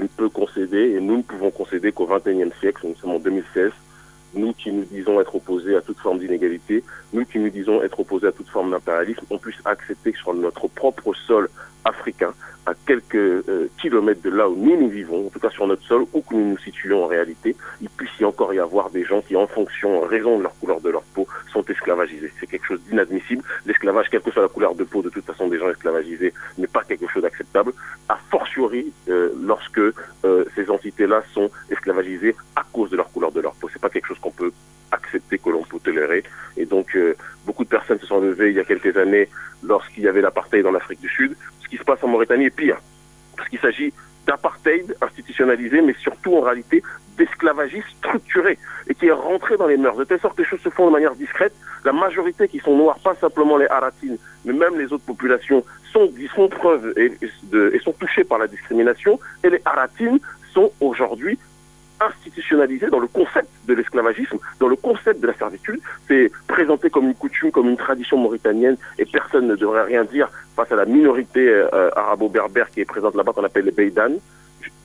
ne peut concéder et nous ne pouvons concéder qu'au XXIe siècle, nous sommes en 2016, nous qui nous disons être opposés à toute forme d'inégalité, nous qui nous disons être opposés à toute forme d'impérialisme, on puisse accepter que sur notre propre sol africain, à quelques euh, kilomètres de là où nous nous vivons, en tout cas sur notre sol, où nous nous situons en réalité, il puisse y encore y avoir des gens qui, en fonction, en raison de leur couleur de leur peau, sont esclavagisés. C'est quelque chose d'inadmissible. L'esclavage, quelle que soit la couleur de peau, de toute façon, des gens esclavagisés n'est pas quelque entités-là sont esclavagisées à cause de leur couleur de leur peau. C'est pas quelque chose qu'on peut accepter, que l'on peut tolérer. Et donc, beaucoup de personnes se sont levées il y a quelques années lorsqu'il y avait l'apartheid dans l'Afrique du Sud ce qui se passe en Mauritanie est pire. Parce qu'il s'agit d'apartheid institutionnalisé, mais surtout en réalité d'esclavagisme structuré et qui est rentré dans les mœurs. De telle sorte que les choses se font de manière discrète. La majorité qui sont noirs, pas simplement les Haratines, mais même les autres populations, sont, font preuve et, et sont touchés par la discrimination. Et les Haratines sont aujourd'hui institutionnalisé dans le concept de l'esclavagisme, dans le concept de la servitude. C'est présenté comme une coutume, comme une tradition mauritanienne, et personne ne devrait rien dire face à la minorité euh, arabo-berbère qui est présente là-bas, qu'on appelle les Beydan.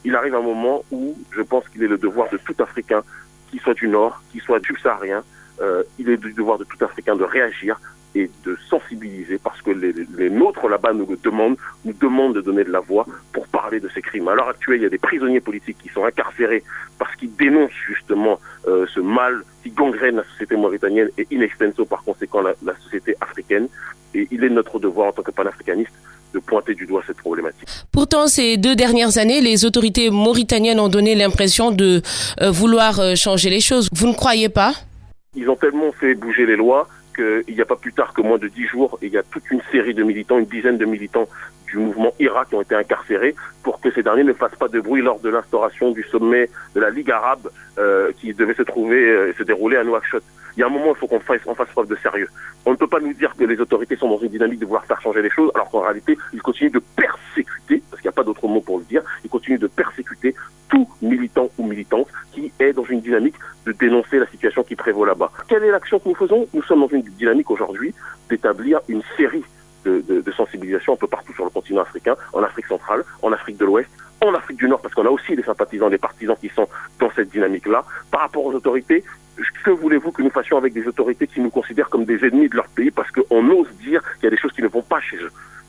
Il arrive un moment où je pense qu'il est le devoir de tout Africain, qu'il soit du Nord, qu'il soit subsaharien, euh, il est du devoir de tout Africain de réagir et de sensibiliser parce que les, les nôtres là-bas nous le demandent, nous demandent de donner de la voix pour parler de ces crimes. À l'heure actuelle, il y a des prisonniers politiques qui sont incarcérés parce qu'ils dénoncent justement euh, ce mal qui gangrène la société mauritanienne et in extenso par conséquent la, la société africaine. Et il est notre devoir en tant que panafricaniste de pointer du doigt cette problématique. Pourtant, ces deux dernières années, les autorités mauritaniennes ont donné l'impression de euh, vouloir euh, changer les choses. Vous ne croyez pas? Ils ont tellement fait bouger les lois qu'il n'y a pas plus tard que moins de dix jours, il y a toute une série de militants, une dizaine de militants du mouvement IRA qui ont été incarcérés pour que ces derniers ne fassent pas de bruit lors de l'instauration du sommet de la Ligue arabe euh, qui devait se trouver et euh, se dérouler à Nouakchott. Il y a un moment, il faut qu'on fasse, on fasse preuve de sérieux. On ne peut pas nous dire que les autorités sont dans une dynamique de vouloir faire changer les choses, alors qu'en réalité, ils continuent de persécuter, parce qu'il n'y a pas d'autre mot pour le dire, ils continuent de persécuter tout militant ou militante est dans une dynamique de dénoncer la situation qui prévaut là-bas. Quelle est l'action que nous faisons? Nous sommes dans une dynamique aujourd'hui d'établir une série de, de, de, sensibilisation un peu partout sur le continent africain, en Afrique centrale, en Afrique de l'Ouest, en Afrique du Nord, parce qu'on a aussi des sympathisants, des partisans qui sont dans cette dynamique-là. Par rapport aux autorités, que voulez-vous que nous fassions avec des autorités qui nous considèrent comme des ennemis de leur pays parce qu'on ose dire qu'il y a des choses qui ne vont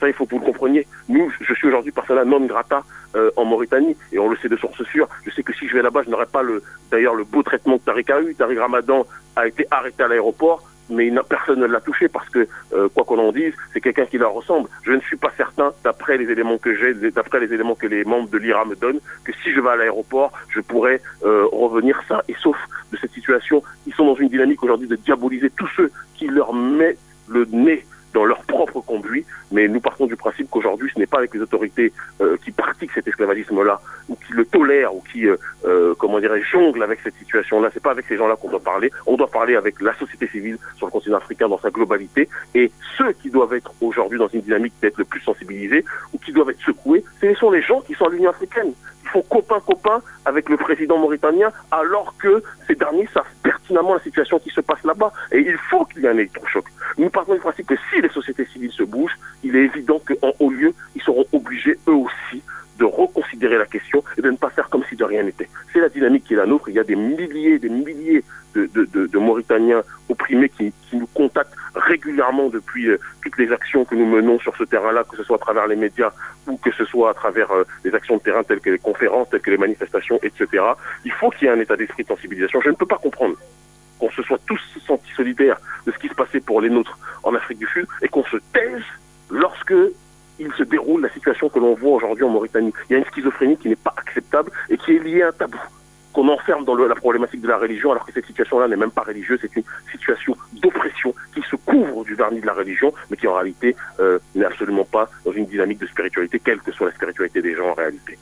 Ça, il faut que vous le compreniez. Nous, je suis aujourd'hui persona non grata euh, en Mauritanie et on le sait de source sûre. Je sais que si je vais là-bas, je n'aurai pas le, d'ailleurs le beau traitement que Tariq a eu. Tariq Ramadan a été arrêté à l'aéroport mais personne ne l'a touché parce que, euh, quoi qu'on en dise, c'est quelqu'un qui leur ressemble. Je ne suis pas certain, d'après les éléments que j'ai, d'après les éléments que les membres de l'IRA me donnent, que si je vais à l'aéroport, je pourrais euh, revenir sain et sauf de cette situation. Ils sont dans une dynamique aujourd'hui de diaboliser tous ceux qui leur mettent le nez dans leur propre conduit, mais nous partons du principe qu'aujourd'hui, ce n'est pas avec les autorités euh, qui pratiquent cet esclavagisme-là, ou qui le tolèrent, ou qui, euh, euh, comment dirais jonglent avec cette situation-là. C'est pas avec ces gens-là qu'on doit parler. On doit parler avec la société civile sur le continent africain dans sa globalité, et ceux qui doivent être aujourd'hui dans une dynamique d'être le plus sensibilisés, ou qui doivent être secoués, ce sont les gens qui sont à l'Union africaine. Ils font copain-copain avec le président mauritanien, alors que ces derniers savent pertinemment la situation qui se passe là-bas. Et il faut qu'il y ait un électrochoc. Nous partons du principe que si les sociétés civiles se bougent, il est évident qu'en haut lieu, ils seront obligés eux aussi de reconsidérer la question et de ne pas faire comme si de rien n'était. C'est la dynamique qui est la nôtre. Il y a des milliers, des milliers de, de, de, Mauritaniens opprimés qui, qui, nous contactent régulièrement depuis euh, toutes les actions que nous menons sur ce terrain-là, que ce soit à travers les médias ou que ce soit à travers euh, les actions de terrain telles que les conférences, telles que les manifestations, etc. Il faut qu'il y ait un état d'esprit de sensibilisation. Je ne peux pas comprendre qu'on se soit tous sentis solidaires de ce qui se passait pour les nôtres en Afrique du Sud et qu'on se taise lorsque il se déroule la situation que l'on voit aujourd'hui en Mauritanie. Il y a une schizophrénie qui n'est pas acceptable et qui est liée à un tabou qu'on enferme dans le, la problématique de la religion, alors que cette situation-là n'est même pas religieuse, c'est une situation d'oppression qui se couvre du vernis de la religion, mais qui en réalité euh, n'est absolument pas dans une dynamique de spiritualité, quelle que soit la spiritualité des gens en réalité.